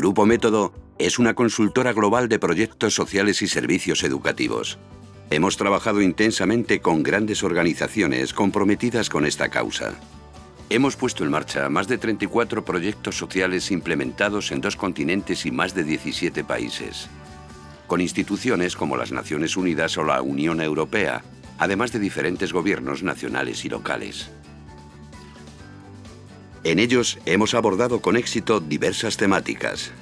Grupo Método es una consultora global de proyectos sociales y servicios educativos. Hemos trabajado intensamente con grandes organizaciones comprometidas con esta causa. Hemos puesto en marcha más de 34 proyectos sociales implementados en dos continentes y más de 17 países, con instituciones como las Naciones Unidas o la Unión Europea, además de diferentes gobiernos nacionales y locales. En ellos hemos abordado con éxito diversas temáticas.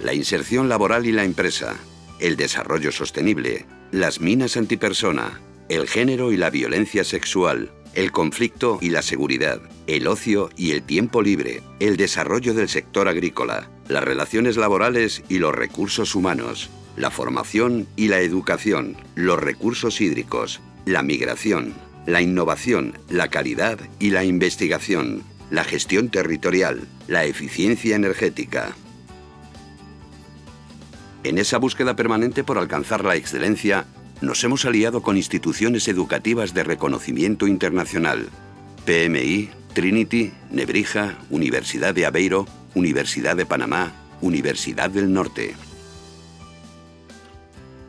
La inserción laboral y la empresa, el desarrollo sostenible, las minas antipersona, el género y la violencia sexual, el conflicto y la seguridad, el ocio y el tiempo libre, el desarrollo del sector agrícola, las relaciones laborales y los recursos humanos, la formación y la educación, los recursos hídricos, la migración, la innovación, la calidad y la investigación, la gestión territorial, la eficiencia energética. En esa búsqueda permanente por alcanzar la excelencia, nos hemos aliado con instituciones educativas de reconocimiento internacional, PMI, Trinity, Nebrija, Universidad de Aveiro, Universidad de Panamá, Universidad del Norte.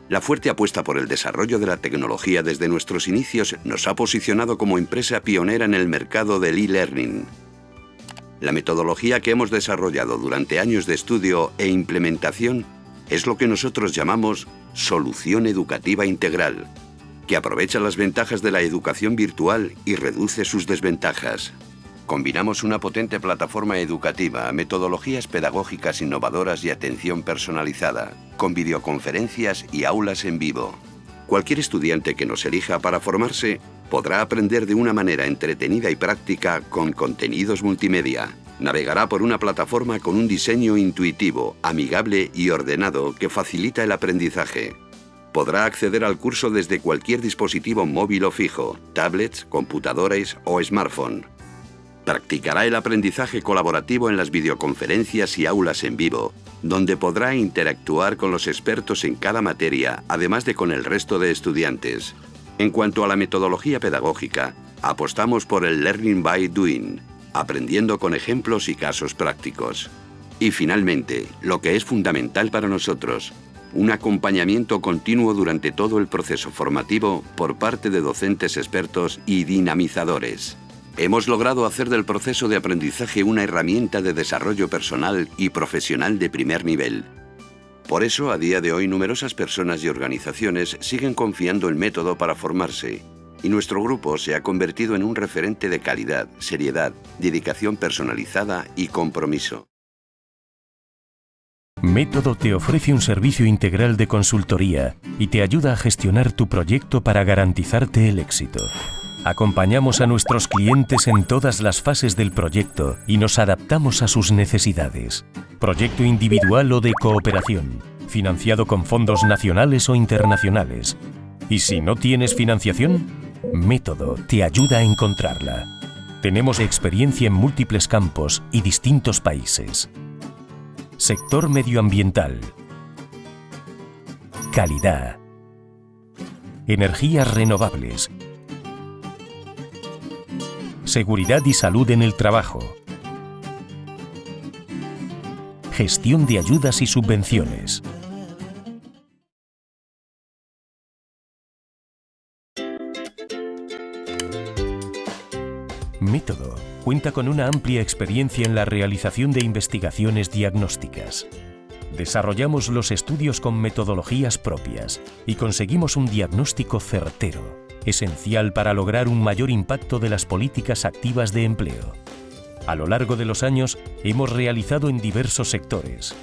La fuerte apuesta por el desarrollo de la tecnología desde nuestros inicios nos ha posicionado como empresa pionera en el mercado del e-learning. La metodología que hemos desarrollado durante años de estudio e implementación es lo que nosotros llamamos solución educativa integral, que aprovecha las ventajas de la educación virtual y reduce sus desventajas. Combinamos una potente plataforma educativa, metodologías pedagógicas innovadoras y atención personalizada, con videoconferencias y aulas en vivo. Cualquier estudiante que nos elija para formarse podrá aprender de una manera entretenida y práctica con contenidos multimedia, Navegará por una plataforma con un diseño intuitivo, amigable y ordenado que facilita el aprendizaje. Podrá acceder al curso desde cualquier dispositivo móvil o fijo, tablets, computadores o smartphone. Practicará el aprendizaje colaborativo en las videoconferencias y aulas en vivo, donde podrá interactuar con los expertos en cada materia, además de con el resto de estudiantes. En cuanto a la metodología pedagógica, apostamos por el Learning by Doing, aprendiendo con ejemplos y casos prácticos. Y finalmente, lo que es fundamental para nosotros, un acompañamiento continuo durante todo el proceso formativo por parte de docentes expertos y dinamizadores. Hemos logrado hacer del proceso de aprendizaje una herramienta de desarrollo personal y profesional de primer nivel. Por eso, a día de hoy, numerosas personas y organizaciones siguen confiando el método para formarse y nuestro grupo se ha convertido en un referente de calidad, seriedad, dedicación personalizada y compromiso. Método te ofrece un servicio integral de consultoría y te ayuda a gestionar tu proyecto para garantizarte el éxito. Acompañamos a nuestros clientes en todas las fases del proyecto y nos adaptamos a sus necesidades. Proyecto individual o de cooperación, financiado con fondos nacionales o internacionales. Y si no tienes financiación, Método te ayuda a encontrarla. Tenemos experiencia en múltiples campos y distintos países. Sector medioambiental. Calidad. Energías renovables. Seguridad y salud en el trabajo. Gestión de ayudas y subvenciones. Método cuenta con una amplia experiencia en la realización de investigaciones diagnósticas. Desarrollamos los estudios con metodologías propias y conseguimos un diagnóstico certero, esencial para lograr un mayor impacto de las políticas activas de empleo. A lo largo de los años hemos realizado en diversos sectores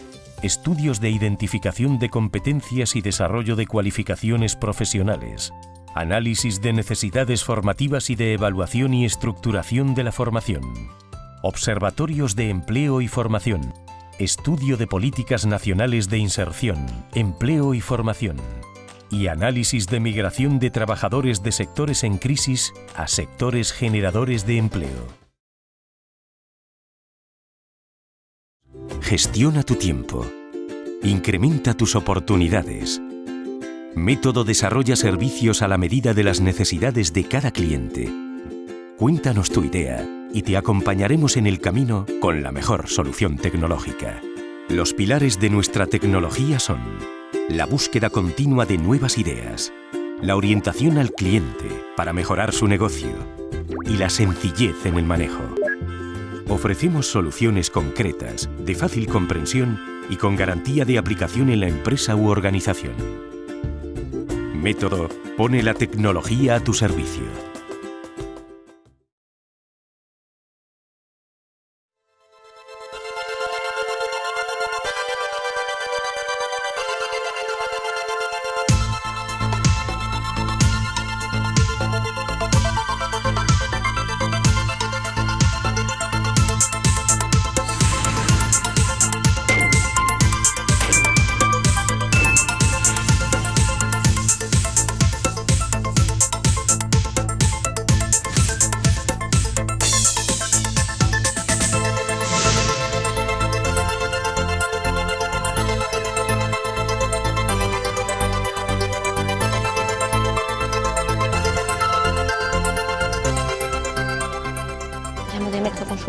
estudios de identificación de competencias y desarrollo de cualificaciones profesionales, Análisis de necesidades formativas y de evaluación y estructuración de la formación. Observatorios de empleo y formación. Estudio de políticas nacionales de inserción, empleo y formación. Y análisis de migración de trabajadores de sectores en crisis a sectores generadores de empleo. Gestiona tu tiempo. Incrementa tus oportunidades Método desarrolla servicios a la medida de las necesidades de cada cliente. Cuéntanos tu idea y te acompañaremos en el camino con la mejor solución tecnológica. Los pilares de nuestra tecnología son la búsqueda continua de nuevas ideas, la orientación al cliente para mejorar su negocio y la sencillez en el manejo. Ofrecemos soluciones concretas, de fácil comprensión y con garantía de aplicación en la empresa u organización. Método pone la tecnología a tu servicio.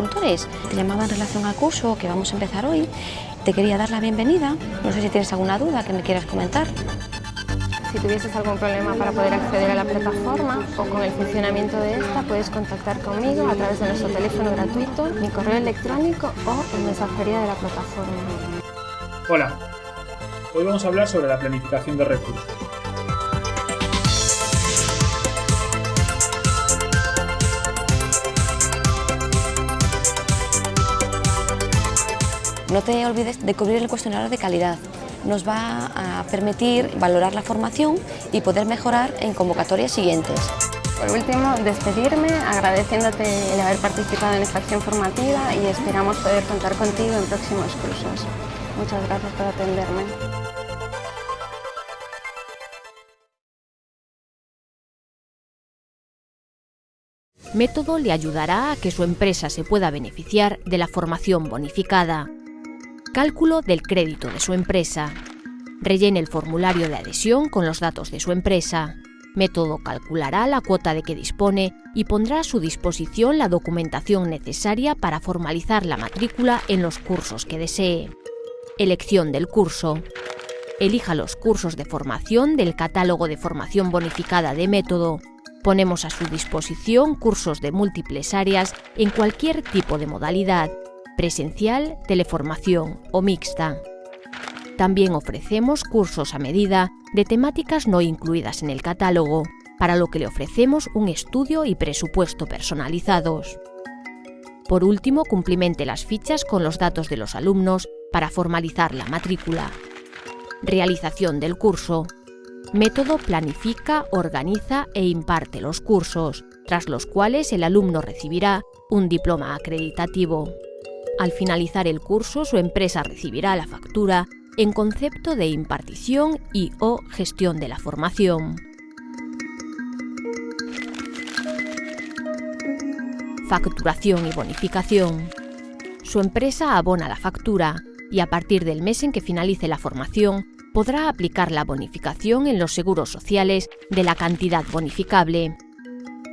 Consultores. Te llamaba en relación al curso que vamos a empezar hoy. Te quería dar la bienvenida. No sé si tienes alguna duda que me quieras comentar. Si tuvieses algún problema para poder acceder a la plataforma o con el funcionamiento de esta, puedes contactar conmigo a través de nuestro teléfono gratuito, mi correo electrónico o en mensajería de la plataforma. Hola, hoy vamos a hablar sobre la planificación de recursos. No te olvides de cubrir el cuestionario de calidad. Nos va a permitir valorar la formación y poder mejorar en convocatorias siguientes. Por último, despedirme agradeciéndote el haber participado en esta acción formativa y esperamos poder contar contigo en próximos cursos. Muchas gracias por atenderme. Método le ayudará a que su empresa se pueda beneficiar de la formación bonificada. Cálculo del crédito de su empresa. Rellene el formulario de adhesión con los datos de su empresa. Método calculará la cuota de que dispone y pondrá a su disposición la documentación necesaria para formalizar la matrícula en los cursos que desee. Elección del curso. Elija los cursos de formación del catálogo de formación bonificada de método. Ponemos a su disposición cursos de múltiples áreas en cualquier tipo de modalidad presencial, teleformación o mixta. También ofrecemos cursos a medida de temáticas no incluidas en el catálogo, para lo que le ofrecemos un estudio y presupuesto personalizados. Por último, cumplimente las fichas con los datos de los alumnos para formalizar la matrícula. Realización del curso. Método planifica, organiza e imparte los cursos, tras los cuales el alumno recibirá un diploma acreditativo. Al finalizar el curso, su empresa recibirá la factura en concepto de impartición y o gestión de la formación. Facturación y bonificación. Su empresa abona la factura y a partir del mes en que finalice la formación podrá aplicar la bonificación en los seguros sociales de la cantidad bonificable.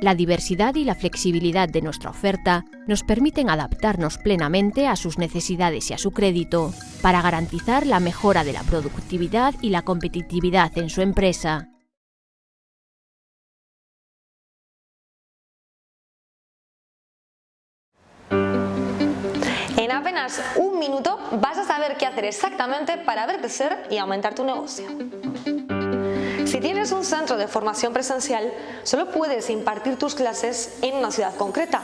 La diversidad y la flexibilidad de nuestra oferta nos permiten adaptarnos plenamente a sus necesidades y a su crédito, para garantizar la mejora de la productividad y la competitividad en su empresa. En apenas un minuto vas a saber qué hacer exactamente para ver crecer y aumentar tu negocio. Tienes un centro de formación presencial, solo puedes impartir tus clases en una ciudad concreta,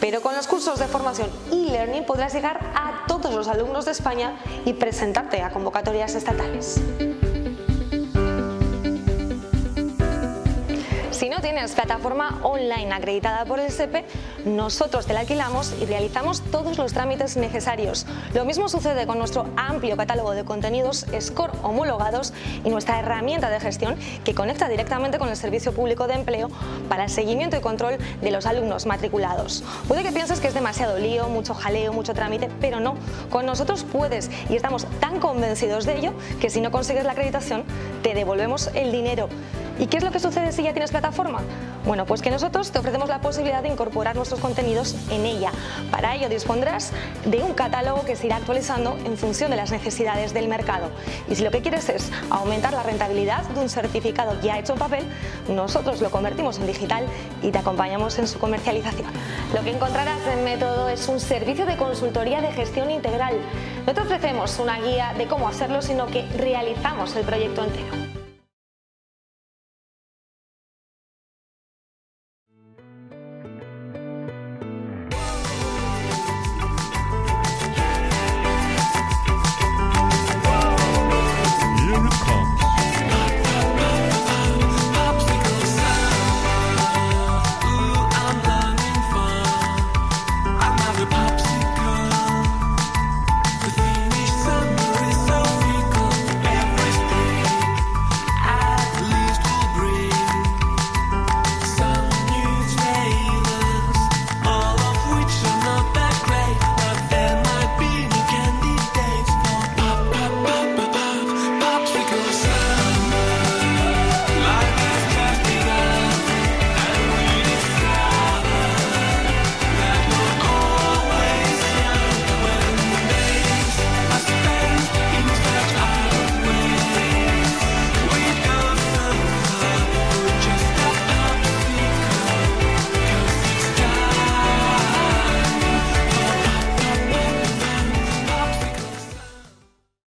pero con los cursos de formación e-learning podrás llegar a todos los alumnos de España y presentarte a convocatorias estatales. Tienes plataforma online acreditada por el SEPE, nosotros te la alquilamos y realizamos todos los trámites necesarios. Lo mismo sucede con nuestro amplio catálogo de contenidos SCORE homologados y nuestra herramienta de gestión que conecta directamente con el Servicio Público de Empleo para el seguimiento y control de los alumnos matriculados. Puede que pienses que es demasiado lío, mucho jaleo, mucho trámite, pero no. Con nosotros puedes y estamos tan convencidos de ello que si no consigues la acreditación te devolvemos el dinero ¿Y qué es lo que sucede si ya tienes plataforma? Bueno, pues que nosotros te ofrecemos la posibilidad de incorporar nuestros contenidos en ella. Para ello dispondrás de un catálogo que se irá actualizando en función de las necesidades del mercado. Y si lo que quieres es aumentar la rentabilidad de un certificado ya hecho en papel, nosotros lo convertimos en digital y te acompañamos en su comercialización. Lo que encontrarás en Método es un servicio de consultoría de gestión integral. No te ofrecemos una guía de cómo hacerlo, sino que realizamos el proyecto entero.